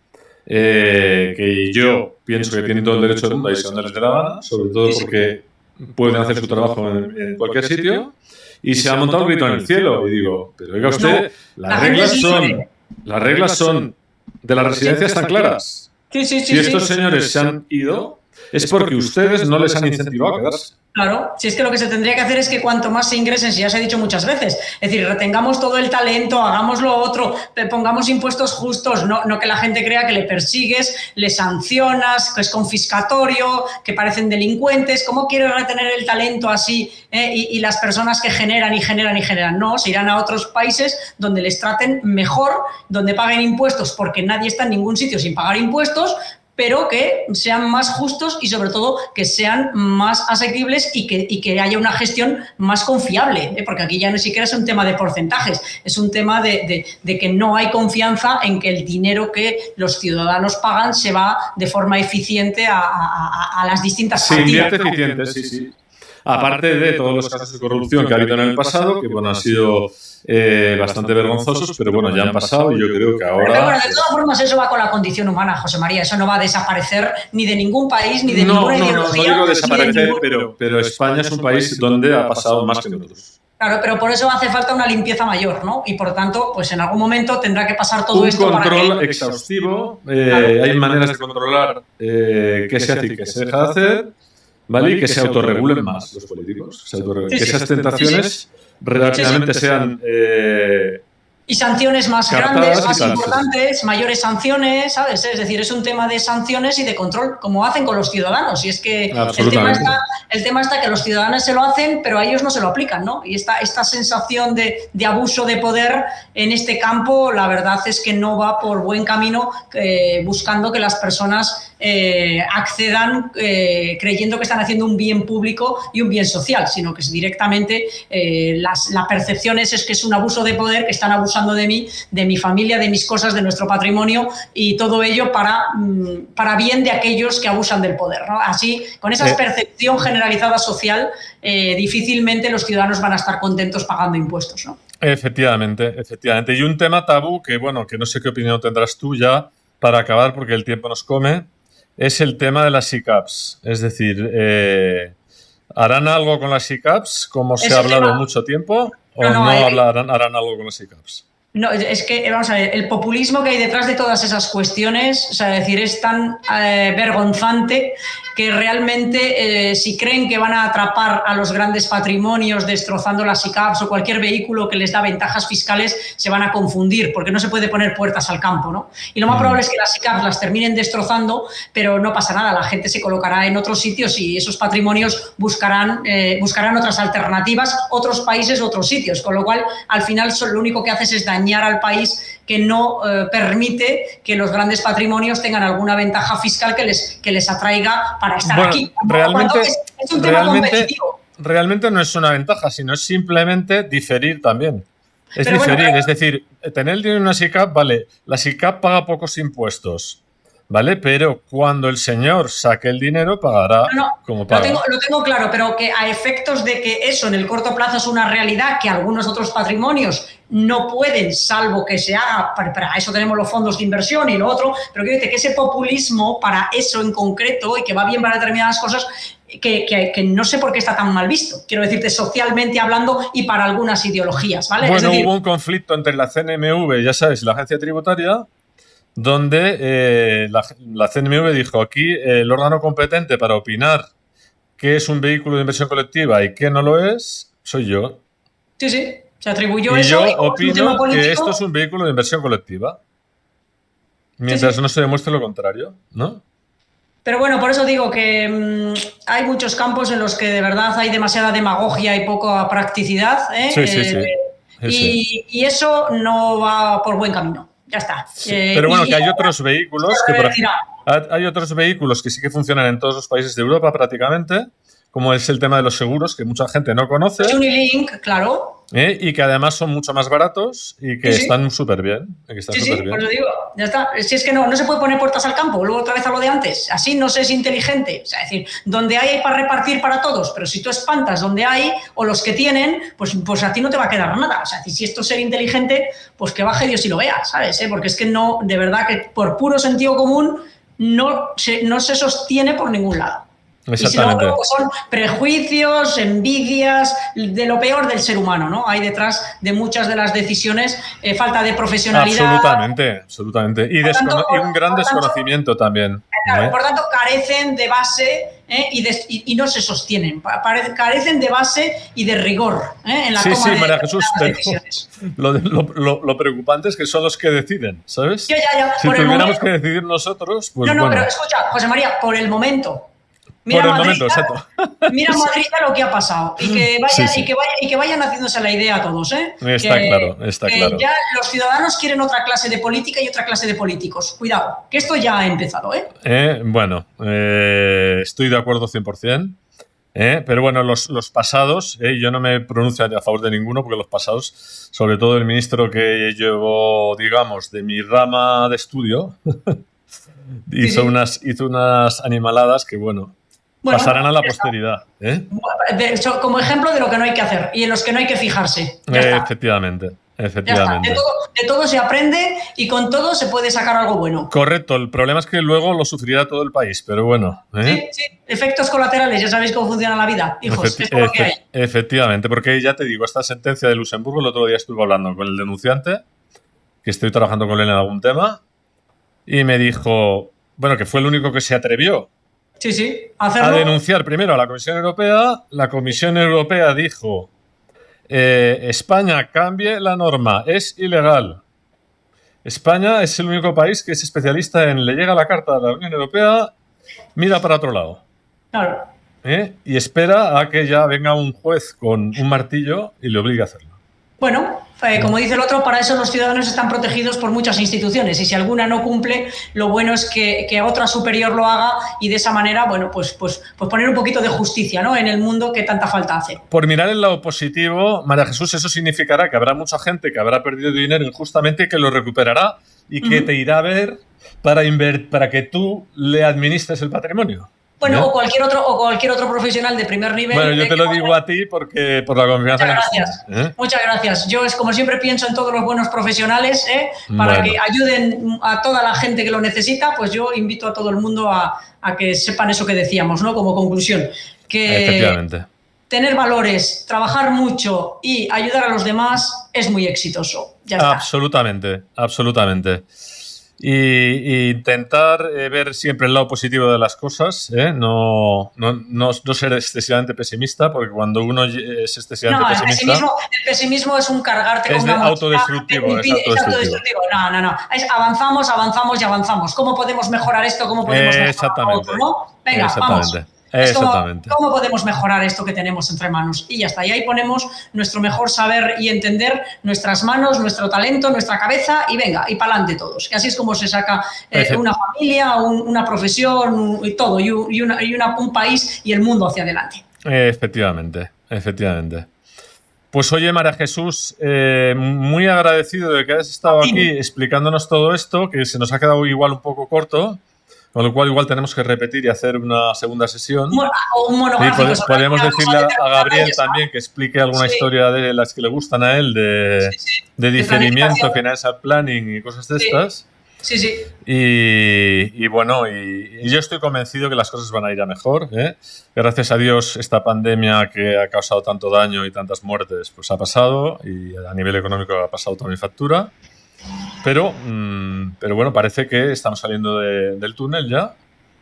S1: eh, que yo pienso que tienen todo el derecho del mundo a irse donde les dé la gana, sobre todo porque pueden hacer su trabajo en, en cualquier sitio, y se ha montado un grito en el cielo. Y digo, pero oiga usted,
S2: la
S1: las reglas son, las reglas son de la residencia están claras.
S2: Sí, sí, sí.
S1: Si estos
S2: sí.
S1: señores se han ido, es porque ustedes no les han incentivado a quedarse.
S2: Claro, si es que lo que se tendría que hacer es que cuanto más se ingresen, si ya se ha dicho muchas veces, es decir, retengamos todo el talento, hagamos lo otro, pongamos impuestos justos, no, no que la gente crea que le persigues, le sancionas, que es confiscatorio, que parecen delincuentes. ¿Cómo quieres retener el talento así eh? y, y las personas que generan y generan y generan? No, se irán a otros países donde les traten mejor, donde paguen impuestos, porque nadie está en ningún sitio sin pagar impuestos, pero que sean más justos y sobre todo que sean más asequibles y que, y que haya una gestión más confiable, ¿eh? porque aquí ya no siquiera es un tema de porcentajes, es un tema de, de- de que no hay confianza en que el dinero que los ciudadanos pagan se va de forma eficiente a, a- las distintas
S1: Se
S2: partidas.
S1: eficiente, sí, sí. Aparte de todos los casos de corrupción que ha habido en el pasado, que bueno, han sido eh, bastante vergonzosos, pero bueno, ya han pasado y yo creo que ahora...
S2: Pero bueno, de todas formas eso va con la condición humana, José María, eso no va a desaparecer ni de ningún país, ni de
S1: no,
S2: ninguna
S1: no, no,
S2: ideología.
S1: no digo
S2: ni de
S1: desaparecer,
S2: ningún-
S1: pero, pero España es un país donde ha pasado más que nosotros.
S2: Claro, pero por eso hace falta una limpieza mayor, ¿no? Y por tanto, pues en algún momento tendrá que pasar todo
S1: un
S2: esto para
S1: control
S2: que...
S1: exhaustivo, eh,
S2: Claro.
S1: hay maneras de controlar eh, qué se hace y qué se deja de hacer, ¿vale? Y que se autorregulen más los políticos. se autorregulen.
S2: Sí,
S1: que esas tentaciones relativamente sean eh,
S2: Y sanciones más grandes, más importantes, mayores sanciones, ¿sabes? Es decir, es un tema de sanciones y de control, como hacen con los ciudadanos. Y es que el tema, está, el tema está que los ciudadanos se lo hacen, pero a ellos no se lo aplican, ¿no? Y esta, esta sensación de, de abuso de poder en este campo, la verdad es que no va por buen camino eh, buscando que las personas eh, accedan eh, creyendo que están haciendo un bien público y un bien social, sino que directamente eh, las- la percepción es, es que es un abuso de poder, que están abusando de mí, de mi familia, de mis cosas, de nuestro patrimonio y todo ello para, mm, para bien de aquellos que abusan del poder. ¿no? Así, con esa percepción generalizada social, difícilmente los ciudadanos van a estar contentos pagando impuestos. ¿no?
S1: Efectivamente, efectivamente. Y un tema tabú que, bueno, que no sé qué opinión tendrás tú ya para acabar, porque el tiempo nos come, es el tema de las SICAPs. Es decir, eh, ¿harán algo con las SICAPs, como se ha hablado
S2: tema-
S1: mucho tiempo, o
S2: No,
S1: no,
S2: no, eh,
S1: hablarán, harán algo con las SICAPs?
S2: No, es que, vamos a ver, el populismo que hay detrás de todas esas cuestiones, o sea, decir, es tan eh, vergonzante que realmente eh, si creen que van a atrapar a los grandes patrimonios destrozando las ICAPs o cualquier vehículo que les da ventajas fiscales, se van a confundir, porque no se puede poner puertas al campo, ¿no? Y lo más
S1: Mm.
S2: probable es que las ICAPs las terminen destrozando, pero no pasa nada, la gente se colocará en otros sitios y esos patrimonios buscarán, eh, buscarán otras alternativas, otros países, otros sitios, con lo cual al final lo único que haces es dañar al país que no eh, permite que los grandes patrimonios tengan alguna ventaja fiscal que les, que les atraiga para estar
S1: Bueno,
S2: aquí.
S1: realmente-
S2: es, es un tema
S1: realmente-
S2: competitivo.
S1: Realmente no es una ventaja, sino es simplemente diferir también. Es
S2: Pero
S1: diferir, es decir, tener el dinero en una SICAP, vale, la SICAP paga pocos impuestos, ¿vale? Pero cuando el señor saque el dinero, pagará
S2: No, no,
S1: como
S2: Lo
S1: paga.
S2: tengo, lo tengo claro, pero que a efectos de que eso en el corto plazo es una realidad que algunos otros patrimonios no pueden, salvo que se haga, para, para eso tenemos los fondos de inversión y lo otro, pero quiero decir que ese populismo para eso en concreto y que va bien para determinadas cosas, que, que- que no sé por qué está tan mal visto, quiero decirte socialmente hablando y para algunas ideologías, ¿vale? Es
S1: Bueno,
S2: decir,
S1: hubo un conflicto entre la CNMV, ya sabes, la agencia tributaria, donde eh, la, la CNMV dijo aquí eh, el órgano competente para opinar qué es un vehículo de inversión colectiva y qué no lo es, soy yo.
S2: sí, sí, se atribuyó
S1: y
S2: eso.
S1: yo
S2: y tema
S1: opino que esto es un vehículo de inversión colectiva. Mientras
S2: sí.
S1: no se demuestre lo contrario, ¿no?
S2: Pero bueno, por eso digo que mm, hay muchos campos en los que de verdad hay demasiada demagogia y poca practicidad. ¿eh?
S1: Sí, sí,
S2: Eh,
S1: sí.
S2: Y eso no va por buen camino. Ya está. Eh,
S1: Pero bueno, que hay otros vehículos que por- hay otros vehículos que sí que funcionan en todos los países de Europa prácticamente, como es el tema de los seguros que mucha gente no conoce.
S2: Unilink, claro.
S1: ¿Eh? y que además son mucho más baratos y que
S2: Sí, sí.
S1: están súper bien. que están
S2: Sí, sí,
S1: bien.
S2: por eso digo, ya está. Si es que no, no se puede poner puertas al campo, luego otra vez a lo de antes. Así no se es inteligente. O sea, es decir, donde hay, hay para repartir para todos, pero si tú espantas donde hay o los que tienen, pues, pues a ti no te va a quedar nada. O sea, si esto es ser inteligente, pues que baje Dios y lo vea, ¿sabes? eh? Porque es que no, de verdad que por puro sentido común no se, no se sostiene por ningún lado. Y si no,
S1: Exactamente.
S2: son prejuicios, envidias, de lo peor del ser humano, ¿no? Hay detrás de muchas de las decisiones eh, falta de profesionalidad.
S1: Absolutamente, absolutamente. Y,
S2: tanto,
S1: un gran
S2: tanto-
S1: desconocimiento también.
S2: Claro,
S1: ¿eh?
S2: por tanto, carecen de base ¿eh? y, de- y- y no se sostienen. Pare- Carecen de base y de rigor ¿eh? en la
S1: Sí,
S2: toma
S1: sí,
S2: de
S1: María Jesús,
S2: decisiones. <laughs>
S1: Lo, de- lo- lo- lo preocupante es que son los que deciden, ¿sabes?
S2: Ya, ya.
S1: Si tuviéramos
S2: momento-
S1: que decidir nosotros, pues
S2: no, no,
S1: bueno.
S2: pero escucha, José María, por el momento.
S1: Por el
S2: Madrid
S1: momento, exacto. <laughs>
S2: Mira Madrid lo que ha pasado y que vayan,
S1: Sí, sí.
S2: Y que vayan, y que vayan haciéndose la idea a todos, ¿eh?
S1: Está
S2: Que-
S1: claro, está
S2: que
S1: claro.
S2: Ya los ciudadanos quieren otra clase de política y otra clase de políticos. Cuidado, que esto ya ha empezado, ¿eh?
S1: Eh, bueno, eh, estoy de acuerdo 100%. eh, pero bueno, los, los pasados, eh, yo no me pronuncio a favor de ninguno, porque los pasados, sobre todo el ministro que llevo, digamos, de mi rama de estudio, <laughs> hizo,
S2: sí.
S1: Unas, hizo unas animaladas que, bueno, pasarán a la posteridad. ¿eh?
S2: como ejemplo de lo que no hay que hacer y en los que no hay que fijarse.
S1: efectivamente. Efectivamente.
S2: De todo, de todo, se aprende y con todo se puede sacar algo bueno.
S1: Correcto. El problema es que luego lo sufrirá todo el país, pero bueno.
S2: ¿eh? Sí, sí. Efectos colaterales, ya sabéis cómo funciona la vida, hijos.
S1: Efectivamente, porque ya te digo, esta sentencia de Luxemburgo, el otro día estuve hablando con el denunciante, que estoy trabajando con él en algún tema, y me dijo, bueno, que fue el único que se atrevió
S2: Sí, sí,
S1: a denunciar primero a la Comisión Europea. La Comisión Europea dijo, eh, España cambie la norma, es ilegal. España es el único país que es especialista en le llega la carta de la Unión Europea, mira para otro lado.
S2: Claro.
S1: ¿Eh? Y espera a que ya venga un juez con un martillo y le obligue a hacerlo.
S2: Bueno, eh, como dice el otro, para eso los ciudadanos están protegidos por muchas instituciones y si alguna no cumple, lo bueno es que, otra superior lo haga y de esa manera, bueno, pues, pues, pues poner un poquito de justicia ¿no? en el mundo que tanta falta hace.
S1: Por mirar el lado positivo, María Jesús, eso significará que habrá mucha gente que habrá perdido dinero injustamente y que lo recuperará y que te irá a ver para, para que tú le administres el patrimonio.
S2: Bueno, o cualquier otro o cualquier otro profesional de primer nivel.
S1: Bueno, yo te lo digo a ti porque por la confianza
S2: Muchas gracias. ¿eh? Muchas gracias. Yo es como siempre pienso en todos los buenos profesionales ¿eh? para que ayuden a toda la gente que lo necesita. Pues yo invito a todo el mundo a, que sepan eso que decíamos, ¿no? Como conclusión, que
S1: Efectivamente.
S2: tener valores, trabajar mucho y ayudar a los demás es muy exitoso. Ya
S1: está. Absolutamente, y, intentar eh, ver siempre el lado positivo de las cosas, ¿eh? no, no, no, ser excesivamente pesimista, porque cuando uno es excesivamente
S2: no,
S1: el pesimista...
S2: Pesimismo, el pesimismo es un cargarte
S1: es con una autodestructivo, es autodestructivo.
S2: No, no, no. avanzamos, avanzamos y avanzamos. ¿Cómo podemos mejorar esto? ¿Cómo podemos mejorar
S1: Exactamente.
S2: ¿no? Venga,
S1: Exactamente.
S2: Vamos. Exactamente. ¿cómo, podemos mejorar esto que tenemos entre manos? Y ya está. Y ahí ponemos nuestro mejor saber y entender, nuestras manos, nuestro talento, nuestra cabeza y venga, y para adelante todos. Que así es como se saca eh, una familia, una profesión y todo, y, un país y el mundo hacia adelante.
S1: Efectivamente, efectivamente. Pues oye, María Jesús, eh, muy agradecido de que hayas estado aquí explicándonos todo esto, que se nos ha quedado igual un poco corto. Con lo cual igual tenemos que repetir y hacer una segunda sesión.
S2: O un.
S1: Sí, podríamos decirle a Gabriel también que explique alguna historia de las que le gustan a él, de, de diferimiento, financial planning y cosas de estas.
S2: Sí, sí.
S1: Y, bueno, y, yo estoy convencido que las cosas van a ir a mejor. ¿eh? Gracias a Dios, esta pandemia que ha causado tanto daño y tantas muertes, pues ha pasado y a nivel económico ha pasado toda mi factura. Pero, mm, pero bueno, parece que estamos saliendo del túnel ya.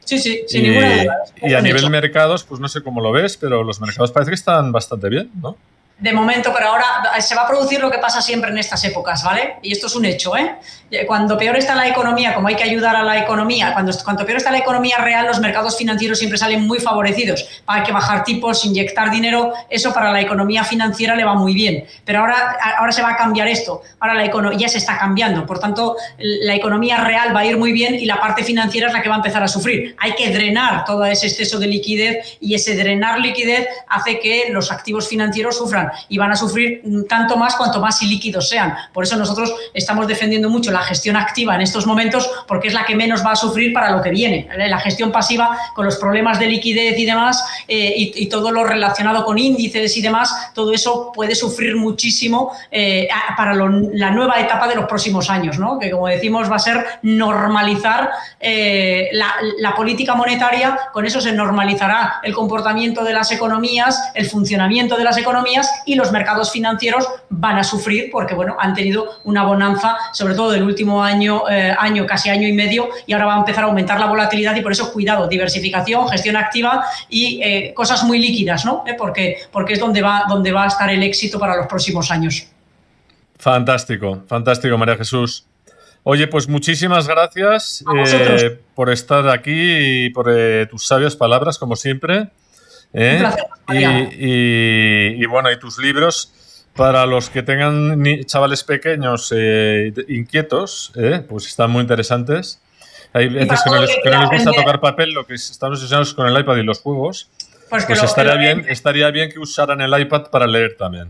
S2: Sí, sí, sin ninguna duda.
S1: Y a nivel mercados, pues no sé cómo lo ves, pero los mercados parece que están bastante bien, ¿no?
S2: De momento, pero ahora se va a producir lo que pasa siempre en estas épocas, ¿vale? Y esto es un hecho, ¿eh? Cuando peor está la economía, como hay que ayudar a la economía, cuando, peor está la economía real, los mercados financieros siempre salen muy favorecidos. Hay que bajar tipos, inyectar dinero, eso para la economía financiera le va muy bien. Pero ahora, ahora se va a cambiar esto, ahora la economía se está cambiando, por tanto, la economía real va a ir muy bien y la parte financiera es la que va a empezar a sufrir. Hay que drenar todo ese exceso de liquidez y ese drenar liquidez hace que los activos financieros sufran y van a sufrir tanto más cuanto más ilíquidos sean. Por eso nosotros estamos defendiendo mucho la gestión activa en estos momentos porque es la que menos va a sufrir para lo que viene. La gestión pasiva con los problemas de liquidez y demás eh, y, todo lo relacionado con índices y demás, todo eso puede sufrir muchísimo eh, para la nueva etapa de los próximos años, ¿no? que como decimos va a ser normalizar eh, la, la política monetaria, con eso se normalizará el comportamiento de las economías, el funcionamiento de las economías y los mercados financieros van a sufrir porque bueno, han tenido una bonanza, sobre todo del último año, eh, año, casi año y medio, y ahora va a empezar a aumentar la volatilidad y por eso cuidado, diversificación, gestión activa y eh, cosas muy líquidas, ¿no? Eh, porque, porque es donde va, donde va a estar el éxito para los próximos años.
S1: Fantástico, fantástico, María Jesús. Oye, pues muchísimas gracias por estar aquí y por tus sabias palabras, como siempre. ¿Eh? y, bueno, y tus libros, para los que tengan chavales pequeños eh, inquietos, ¿eh? pues están muy interesantes. Hay veces que no, les, gusta tocar papel, lo que estamos obsesionados con el iPad y los juegos. Pues, pues estaría, bien, estaría bien que usaran el iPad para leer también.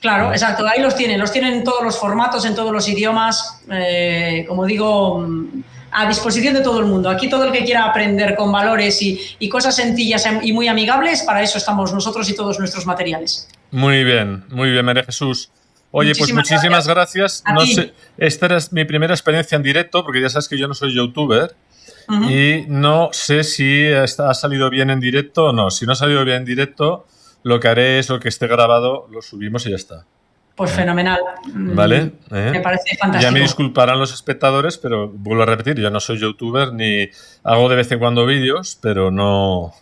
S2: Claro, exacto, ahí los tienen, los tienen en todos los formatos, en todos los idiomas. como digo, a disposición de todo el mundo. Aquí todo el que quiera aprender con valores y, cosas sencillas y muy amigables, para eso estamos nosotros y todos nuestros materiales.
S1: Muy bien, muy bien, María Jesús. Oye, pues muchísimas gracias. No sé, esta es mi primera experiencia en directo, porque ya sabes que yo no soy youtuber. Y no sé si ha salido bien en directo o no. Si no ha salido bien en directo, lo que haré es lo que esté grabado, lo subimos y ya está.
S2: Pues fenomenal.
S1: Vale.
S2: Mm, ¿Eh? Me parece fantástico.
S1: Ya me disculparán los espectadores, pero vuelvo a repetir, yo no soy youtuber ni hago de vez en cuando vídeos, pero no,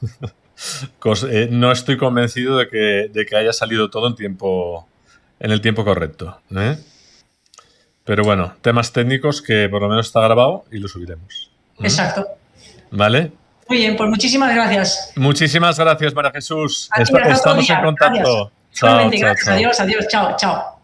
S1: <laughs> eh, no estoy convencido de que, de que, haya salido todo en tiempo en el tiempo correcto. ¿eh? Pero bueno, temas técnicos que por lo menos está grabado y lo subiremos.
S2: Exacto.
S1: ¿Vale?
S2: Muy bien, pues muchísimas gracias.
S1: Muchísimas gracias, María Jesús. estamos en contacto.
S2: Chao, chao, Adiós, adiós. Chao, chao.